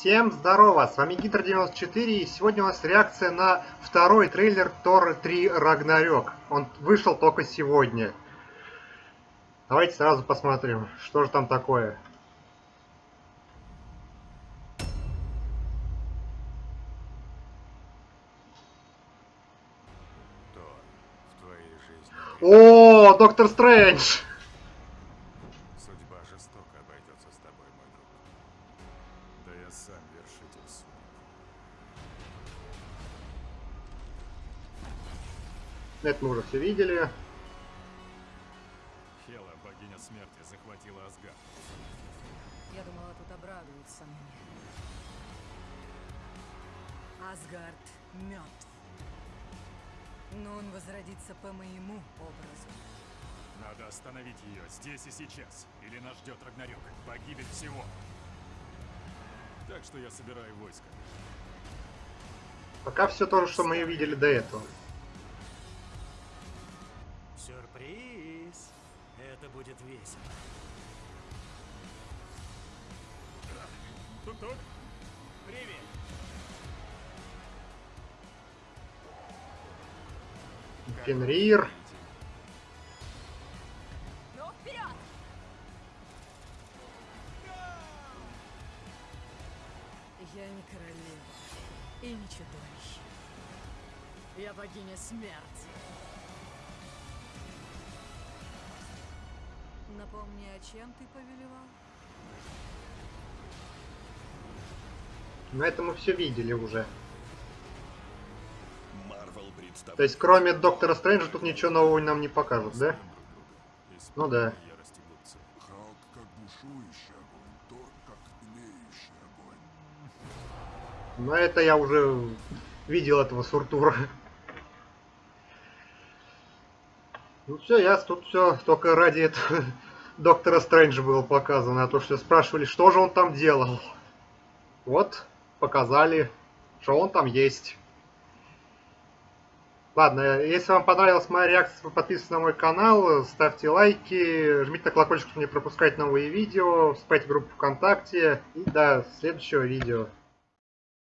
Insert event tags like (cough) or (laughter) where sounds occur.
Всем здорово, с вами Гидр94 и сегодня у нас реакция на второй трейлер Тор 3 Рагнарёк. Он вышел только сегодня. Давайте сразу посмотрим, что же там такое. О, Доктор Стрэндж! Я сам вершитель судеб. Это мы уже все видели. Хела, богиня смерти, захватила Асгард. Я думала, тут обрадуются мне. Асгард мертв. Но он возродится по моему образу. Надо остановить ее здесь и сейчас, или нас ждет Рагнарёк, погибель всего. Так что я собираю войско. Пока все то же, что мы видели до этого. Сюрприз! Это будет весело. Тук-тук. Привет! Фенрир. Ну, вперед! Я не королева и не чудовище. Я богиня смерти. Напомни, о чем ты повелевал? Но это мы все видели уже. То есть, кроме Доктора Стрэнджа, тут ничего нового нам не покажут, да? Ну да. Но это я уже видел этого Суртура. Ну все, я тут все только ради этого (laughs) Доктора Стрэнджа было показано, а то что спрашивали, что же он там делал. Вот, показали, что он там есть. Ладно, если вам понравилась моя реакция, подписывайтесь на мой канал, ставьте лайки, жмите на колокольчик, чтобы не пропускать новые видео, вступайте в группу ВКонтакте и до следующего видео.